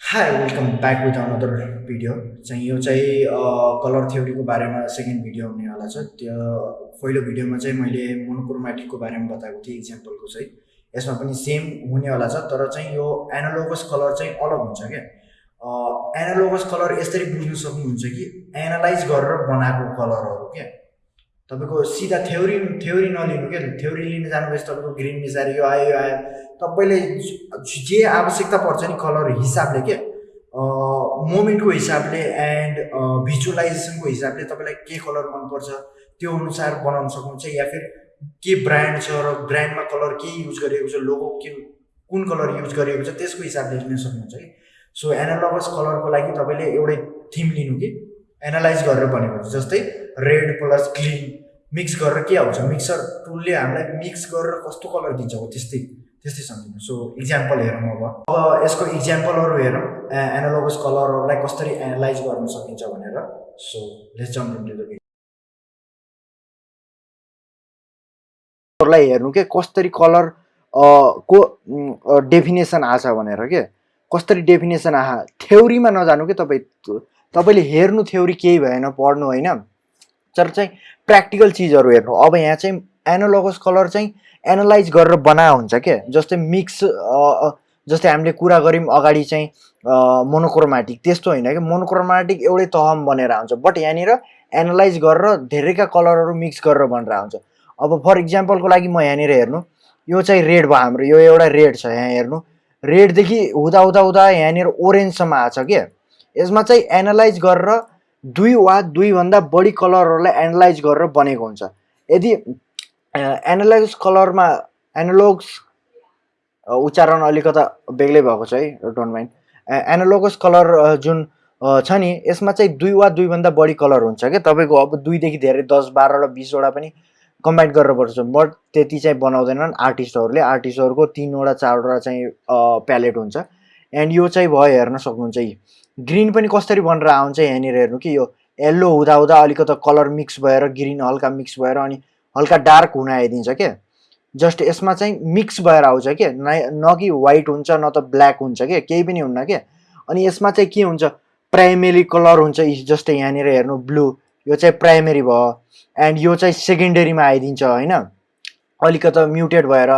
Hi welcome back with another video चाहिँ यो चाहिँ कलर थ्योरीको बारेमा सेकेन्ड भिडियो हुनेवाला छ। त्यो पहिलो भिडियोमा चाहिँ मैले मोनोक्रोमेटिकको बारेमा बताएको थिएँ इक्जाम्पलको चाहिँ। यसमा पनि सेम हुनेवाला छ तर चाहिँ यो एनालोगस कलर चाहिँ अलग हुन्छ क्या। एनालोगस कलर यसरी बुझ्नु सक्नुहुन्छ कि एनालाइज गरेर बनाएको कलरहरू क्या। तपाईँको सिधा थ्योरी थ्योरी नलिनु क्या थ्योरी लिन जानुभएपछि तपाईँको ग्रिन मिसाएर यो आयो यो आयो। तपाईँले जे आवश्यकता पर्छ नि कलर हिसाबले के? मोमेन्टको हिसाबले एन्ड भिजुअलाइजेसनको हिसाबले तपाईँलाई के कलर मनपर्छ त्यो अनुसार बनाउन सक्नुहुन्छ या फिर के ब्रान्ड छ र ब्रान्डमा कलर के युज गरिएको छ लोगो के कुन कलर युज गरिएको छ त्यसको हिसाबले लिन सक्नुहुन्छ कि? सो एनालगस कलरको लागि तपाईँले एउटै थिम लिनु कि? एनालाइज गरेर बनेको जस्तै रेड प्लस ग्लिन मिक्स गरेर के आउँछ? मिक्सर टुलले हामीलाई मिक्स गरेर कस्तो कलर दिन्छ? हो त्यस्तै त्यस्तै सम्झिनु सो इक्जाम्पल हेरौँ अब। अब यसको इक्जाम्पलहरू हेरौँ। एनालोगस कलरहरूलाई कसरी एनालाइज गर्न सकिन्छ भनेर। सो लेट्स जम्प लाई हेर्नु के? कसरी कलर को डेफिनेसन आछ भनेर के? कसरी डेफिनेसन आहा? थ्योरीमा नजानु के तपाईँ? तपाईँले हेर्नु थ्योरी केही भएन पढ्नु होइन। तर चाहिँ प्र्याक्टिकल चिजहरू हेर्नु अब यहाँ चाहिँ एनालोगस कलर चाहिँ एनालाइज गरेर बना हुन्छ के? जस्तै मिक्स जस्तै हामीले कुरा गऱ्यौँ अगाडि चाहिँ मोनोक्रोमेटिक त्यस्तो होइन कि? मोनोक्रोमेटिक एउटै तहमा बनेर आउँछ। बट यहाँनिर एनालाइज गरेर धेरैका कलरहरू मिक्स गरेर बनेर आउँछ। अब फर इक्जाम्पलको लागि म यहाँनिर हेर्नु। यो चाहिँ रेड भयो हाम्रो। यो एउटा रेड छ यहाँ हेर्नु। रेडदेखि हुँदा हुँदा हुँदा यहाँनिर ओरेन्जसम्म आएको छ क्या यसमा चाहिँ एनालाइज गरेर दुई वा दुईभन्दा बढी कलरहरूलाई एनालाइज गरेर बनेको हुन्छ। यदि एनालाइज कलरमा एनालोग्स उच्चारण अलिकता बेग्लै भएको छ है डोन्ट माइन्ड एनालोगस कलर जुन छ नि यसमा चाहिँ दुई वा दुईभन्दा बढी कलर हुन्छ क्या। तपाईँको अब दुईदेखि धेरै दस बाह्र र बिसवटा पनि कम्बाइन गरेर पर्छ बट त्यति चाहिँ बनाउँदैनन् आर्टिस्टहरूले आर्टिस्टहरूको तिनवटा चारवटा चाहिँ प्यालेट हुन्छ। एन्ड यो चाहिँ भयो हेर्न सक्नुहुन्छ यी। ग्रिन पनि कसरी बनेर आउँछ यहाँनिर हेर्नु कि यो येल्लो हुँदा अलिकति कलर मिक्स भएर ग्रिन हल्का मिक्स भएर अनि हल्का डार्क हुन आइदिन्छ क्या जस्ट यसमा चाहिँ मिक्स भएर आउँछ क्या न कि वाइट हुन्छ न त ब्ल्याक हुन्छ क्या केही पनि हुन्न क्या अनि यसमा चाहिँ के हुन्छ? प्राइमेरी कलर हुन्छ जस्तै यहाँनिर हेर्नु ब्लू यो चाहिँ प्राइमेरी भयो एन्ड यो चाहिँ सेकेन्डरीमा आइदिन्छ होइन? अलिकति म्युटेड भएर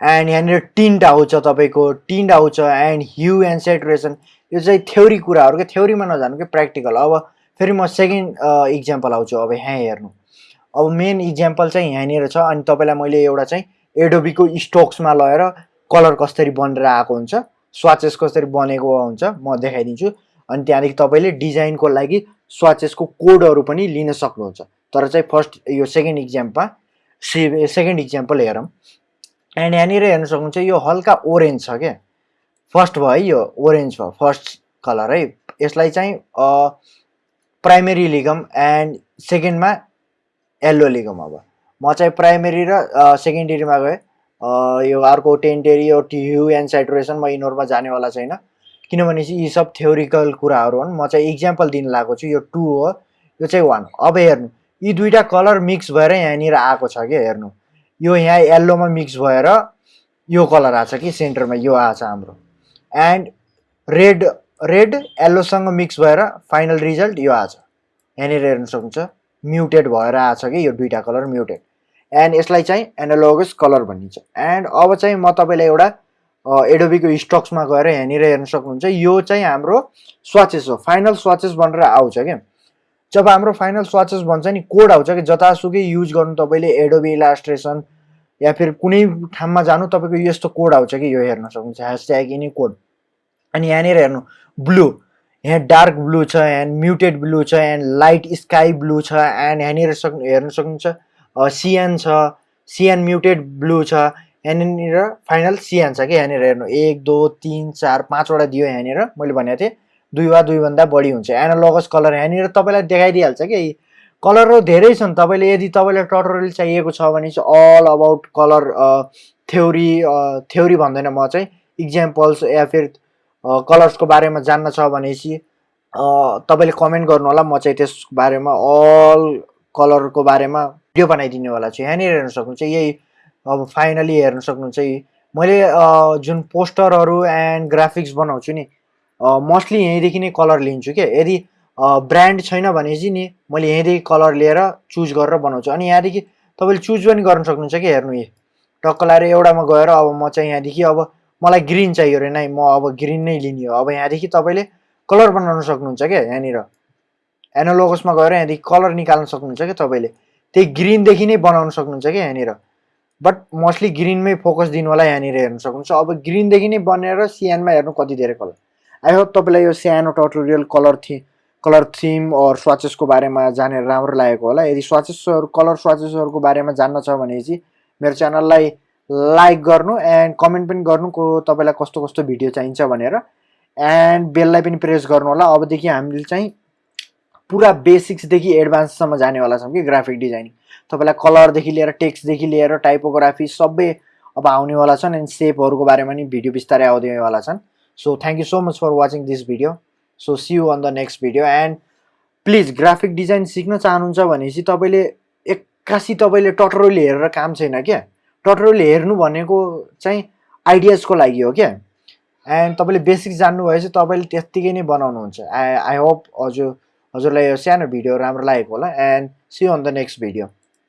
एन्ड यहाँनिर टिन्ट आउँछ तपाईँको टिन्ट आउँछ एन्ड ह्यु एन्ड सेटुरेसन यो चाहिँ थ्योरी कुराहरू क्या थ्योरीमा नजानु कि प्र्याक्टिकल अब फेरि म सेकेन्ड इक्जाम्पल आउँछु अब यहाँ हेर्नु। अब मेन इक्जाम्पल चाहिँ यहाँनिर छ अनि तपाईँलाई मैले एउटा चाहिँ एडोबीको स्टोक्समा लगेर कलर कसरी बनेर आएको हुन्छ स्वाचेस कसरी बनेको हुन्छ म देखाइदिन्छु। अनि त्यहाँदेखि तपाईँले डिजाइनको लागि स्वाचेसको कोडहरू पनि लिन सक्नुहुन्छ। तर चाहिँ फर्स्ट यो सेकेन्ड इक्जाम्पलमा से सेकेन्ड इक्जाम्पल हेरौँ। एन्ड यहाँनिर हेर्न सक्नुहुन्छ यो हल्का ओरेन्ज छ क्या फर्स्ट भयो है यो ओरेन्ज भयो फर्स्ट कलर है। यसलाई चाहिँ प्राइमेरी लिगम एन्ड सेकेन्डमा येल्लो लिगम अब। म चाहिँ प्राइमेरी र सेकेन्डरीमा गएँ। यो अर्को टेन्टेरी यो टियु एन्ड सेटुरेसन म यिनीहरूमा जानेवाला छैन। किनभने चाहिँ यी सब थ्योरिकल कुराहरू हुन्। म चाहिँ इक्जाम्पल दिन लागेको छु। यो टू हो। यो चाहिँ वान अब हेर्नु यी दुइटा कलर मिक्स भएर यहाँनिर आएको छ क्या हेर्नु। यो यहाँ येल्लोमा मिक्स भएर यो कलर आएको छ कि सेन्टरमा यो आएको छ हाम्रो। एन्ड रेड रेड येल्लोसँग मिक्स भएर फाइनल रिजल्ट यो आछ। यहाँनिर हेर्न सक्नुहुन्छ म्युटेड भएर आछ कि यो दुइटा कलर म्युटेड एन्ड यसलाई चाहिँ एनालोगस कलर भनिन्छ। एन्ड अब चाहिँ म तपाईँलाई एउटा एडोबीको स्टक्समा गएर यहाँनिर हेर्न सक्नुहुन्छ यो चाहिँ हाम्रो स्वाचेस हो। फाइनल स्वाचेस बनेर आउँछ क्या। जब हाम्रो फाइनल स्वाचेस भन्छ नि कोड आउँछ कि जतासुकै युज गर्नु तपाईँले एडोबी इलास्ट्रेसन या फिर कुनै ठाउँमा जानु तपाईँको यस्तो कोड आउँछ कि यो हेर्न सक्नुहुन्छ। ह्यासट्याग एनी कोड अनि यहाँनिर हेर्नु ब्लू यहाँ डार्क ब्लू छ एन्ड म्युटेड ब्लू छ एन्ड लाइट स्काई ब्लू छ एन्ड यहाँनिर सक्नु हेर्न सक्नुहुन्छ। सिएन छ सिएन म्युटेड ब्लू छ यहाँनिर फाइनल सिएन छ कि यहाँनिर हेर्नु। एक दो तिन चार पाँचवटा दियो यहाँनिर। मैले भनेको थिएँ दुई वा दुईभन्दा बढी हुन्छ। एनालोगस कलर यहाँनिर तपाईँलाई देखाइदिइहाल्छ कि। कलरहरू धेरै छन्। तपाईँले यदि तपाईँलाई टटोरियल चाहिएको छ भने चाहिँ all about colour theory theory भन्दैन। म चाहिँ इक्जाम्पल्स या फिर कलर्सको बारेमा जान्न छ भनेपछि तपाईँले कमेन्ट गर्नु होला म चाहिँ त्यस बारेमा अल कलरको बारेमा भिडियो बनाइदिनेवाला छु यहाँनिर हेर्न सक्नुहुन्छ। यही अब फाइनली हेर्न सक्नुहुन्छ। मैले जुन पोस्टरहरू एन्ड ग्राफिक्स बनाउँछु नि मोस्टली यहीँदेखि नै कलर लिन्छु क्या। यदि ब्रान्ड छैन भने चाहिँ नि मैले यहीँदेखि कलर लिएर चुज गरेर बनाउँछु। अनि यहाँदेखि तपाईँले चुज पनि गर्न सक्नुहुन्छ कि हेर्नु यी। टक्क लाएर एउटामा गएर अब म चाहिँ यहाँदेखि अब मलाई ग्रिन चाहियो अरे नै म अब ग्रिन नै लिने हो। अब यहाँदेखि तपाईँले कलर बनाउन सक्नुहुन्छ क्या यहाँनिर। एनालोगसमा गएर यहाँदेखि कलर निकाल्न सक्नुहुन्छ क्या तपाईँले। त्यही ग्रिनदेखि नै बनाउन सक्नुहुन्छ क्या यहाँनिर। बट मोस्टली ग्रिनमै फोकस दिनु होला यहाँनिर हेर्न सक्नुहुन्छ। अब ग्रिनदेखि नै बनेर सिएनमा हेर्नु कति धेरै कलर आई होप तपाईँलाई यो सानो टटोरियल कलर थि कलर थिम अर स्वाचेसको बारेमा जानेर राम्रो लागेको होला। यदि स्वाचेसहरू कलर स्वाचेसहरूको बारेमा जान्न छ भने चाहिँ मेरो च्यानललाई लाइक गर्नु एन्ड कमेन्ट पनि गर्नु को तपाईँलाई कस्तो कस्तो भिडियो चाहिन्छ भनेर। एन्ड बेललाई पनि प्रेस गर्नु होला। अबदेखि हामीले चाहिँ पुरा बेसिक्सदेखि एडभान्ससम्म जानेवाला छौँ कि ग्राफिक डिजाइनिङ तपाईँलाई कलरदेखि लिएर टेक्स्टदेखि लिएर टाइपोग्राफी सबै अब आउनेवाला छन् एन्ड सेपहरूको बारेमा नि भिडियो बिस्तारै आउँदैवाला छन्। So thank you so much for watching this video so see you on the next video and please graphic design सिक्न चाहनुहुन्छ भने चाहिँ तपाईँले एक्कासी तपाईँले टटरोली हेरेर काम छैन क्या? टटरोली हेर्नु भनेको चाहिँ आइडियाजको लागि हो क्या? एन्ड तपाईँले बेसिक्स जान्नुभएपछि तपाईँले त्यत्तिकै नै बनाउनुहुन्छ। आई आई होप हजुर हजुरलाई यो सानो भिडियो राम्रो लागेको होला। And see on the next video